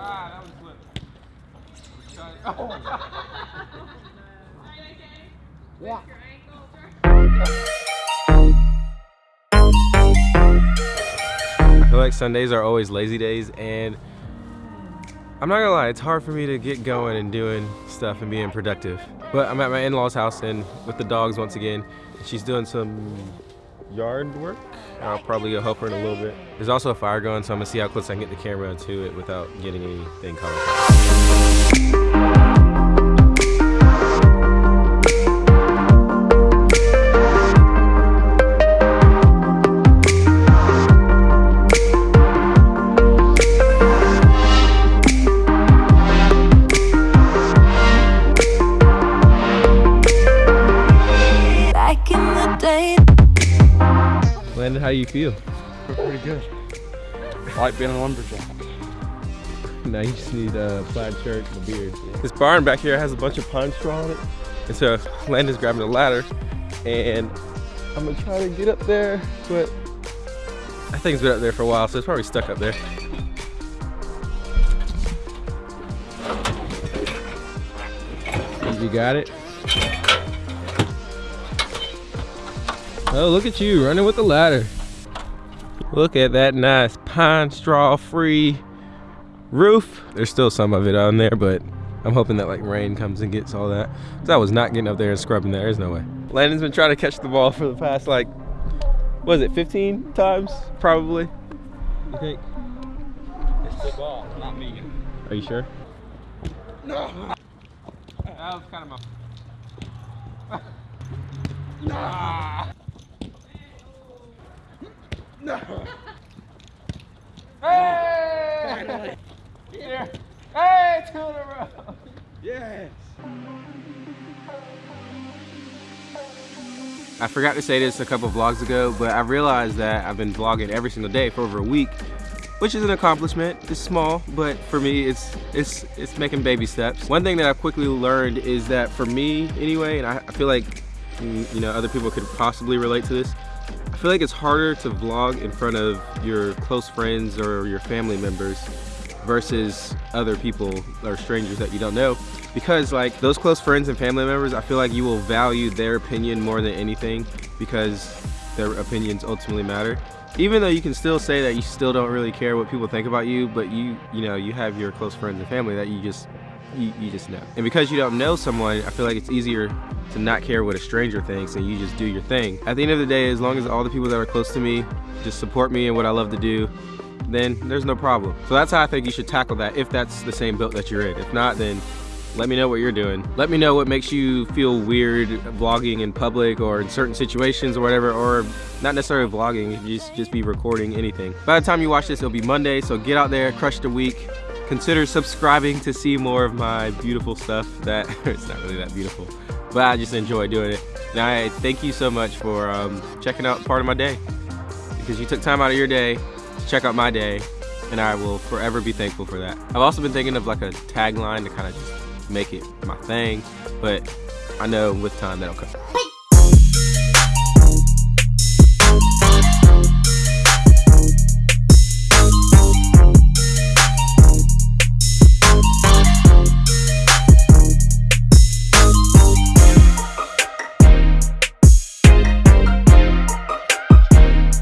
Ah, that was flip. Oh. Yeah. I feel like Sundays are always lazy days and I'm not gonna lie, it's hard for me to get going and doing stuff and being productive. But I'm at my in-laws house and with the dogs once again. She's doing some yard work. I'll probably help her in a little bit. There's also a fire going, so I'm gonna see how close I can get the camera to it without getting anything caught. How you feel? Feel pretty good. Like being a lumberjack. Now you just need a plaid shirt and a beard. This barn back here has a bunch of pine straw on it. And so Landon's grabbing a ladder and I'm gonna try to get up there, but I think it's been up there for a while, so it's probably stuck up there. You got it? Oh, look at you running with the ladder. Look at that nice pine straw free roof. There's still some of it on there, but I'm hoping that like rain comes and gets all that. 'Cause I was not getting up there and scrubbing that. There's no way. Landon's been trying to catch the ball for the past like, what is it, 15 times probably? You think? It's the ball, not me. Are you sure? No. That was kind of my. No. Hey! Two in a row. Yes. I forgot to say this a couple vlogs ago, but I realized that I've been vlogging every single day for over a week, which is an accomplishment. It's small, but for me, it's it's it's making baby steps. One thing that I've quickly learned is that for me, anyway, and I, I feel like mm, you know other people could possibly relate to this. I feel like it's harder to vlog in front of your close friends or your family members versus other people or strangers that you don't know. Because like those close friends and family members I feel like you will value their opinion more than anything because their opinions ultimately matter. Even though you can still say that you still don't really care what people think about you but you you know you have your close friends and family that you just you, you just know. And because you don't know someone I feel like it's easier to not care what a stranger thinks and you just do your thing at the end of the day as long as all the people that are close to me just support me and what I love to do then there's no problem. So that's how I think you should tackle that if that's the same boat that you're in. If not, then let me know what you're doing. Let me know what makes you feel weird vlogging in public or in certain situations or whatever, or not necessarily vlogging, just, just be recording anything. By the time you watch this, it'll be Monday, so get out there, crush the week. Consider subscribing to see more of my beautiful stuff that, it's not really that beautiful, but I just enjoy doing it. And I thank you so much for um, checking out part of my day because you took time out of your day to check out my day and I will forever be thankful for that. I've also been thinking of like a tagline to kind of just make it my thing, but I know with time that'll come.